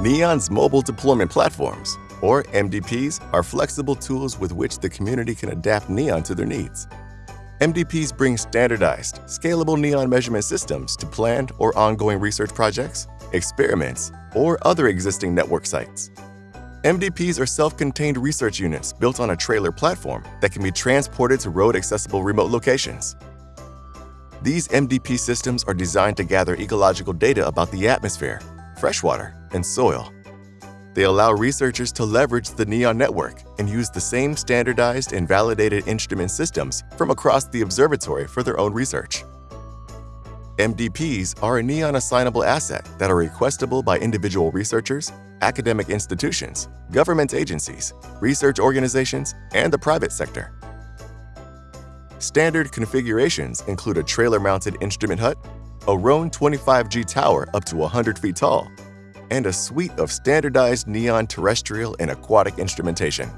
NEON's mobile deployment platforms, or MDPs, are flexible tools with which the community can adapt NEON to their needs. MDPs bring standardized, scalable NEON measurement systems to planned or ongoing research projects, experiments, or other existing network sites. MDPs are self-contained research units built on a trailer platform that can be transported to road-accessible remote locations. These MDP systems are designed to gather ecological data about the atmosphere, freshwater, and soil. They allow researchers to leverage the NEON network and use the same standardized and validated instrument systems from across the observatory for their own research. MDPs are a NEON assignable asset that are requestable by individual researchers, academic institutions, government agencies, research organizations, and the private sector. Standard configurations include a trailer-mounted instrument hut, a Rohn 25G tower up to 100 feet tall, and a suite of standardized NEON terrestrial and aquatic instrumentation.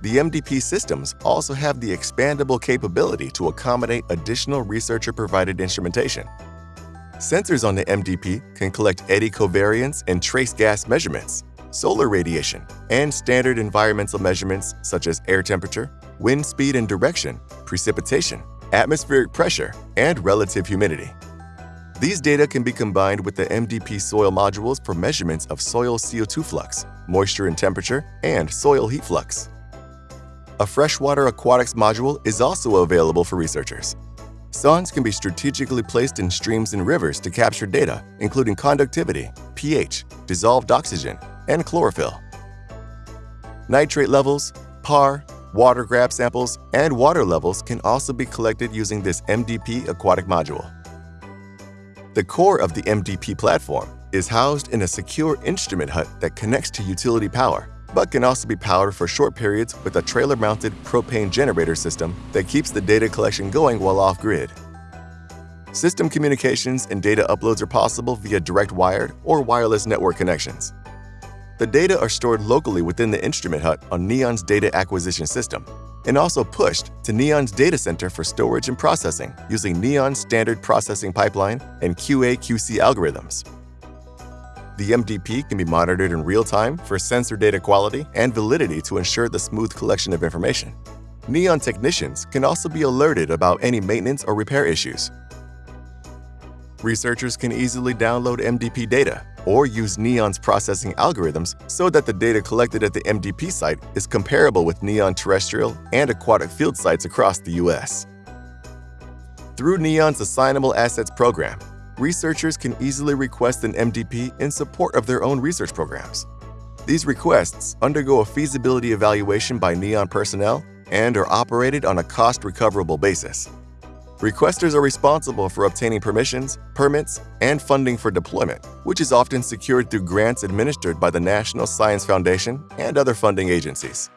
The MDP systems also have the expandable capability to accommodate additional researcher-provided instrumentation. Sensors on the MDP can collect eddy covariance and trace gas measurements, solar radiation, and standard environmental measurements such as air temperature, wind speed and direction, precipitation, atmospheric pressure, and relative humidity. These data can be combined with the MDP soil modules for measurements of soil CO2 flux, moisture and temperature, and soil heat flux. A freshwater aquatics module is also available for researchers. Sondes can be strategically placed in streams and rivers to capture data, including conductivity, pH, dissolved oxygen, and chlorophyll. Nitrate levels, PAR, water grab samples, and water levels can also be collected using this MDP aquatic module. The core of the MDP platform is housed in a secure instrument hut that connects to utility power, but can also be powered for short periods with a trailer-mounted propane generator system that keeps the data collection going while off-grid. System communications and data uploads are possible via direct wired or wireless network connections. The data are stored locally within the instrument hut on NEON's data acquisition system and also pushed to NEON's data center for storage and processing using NEON's standard processing pipeline and QA-QC algorithms. The MDP can be monitored in real time for sensor data quality and validity to ensure the smooth collection of information. NEON technicians can also be alerted about any maintenance or repair issues. Researchers can easily download MDP data or use NEON's processing algorithms so that the data collected at the MDP site is comparable with NEON terrestrial and aquatic field sites across the U.S. Through NEON's Assignable Assets program, researchers can easily request an MDP in support of their own research programs. These requests undergo a feasibility evaluation by NEON personnel and are operated on a cost-recoverable basis. Requesters are responsible for obtaining permissions, permits, and funding for deployment, which is often secured through grants administered by the National Science Foundation and other funding agencies.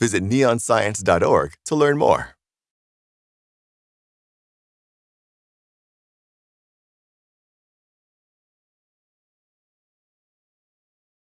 Visit neonscience.org to learn more.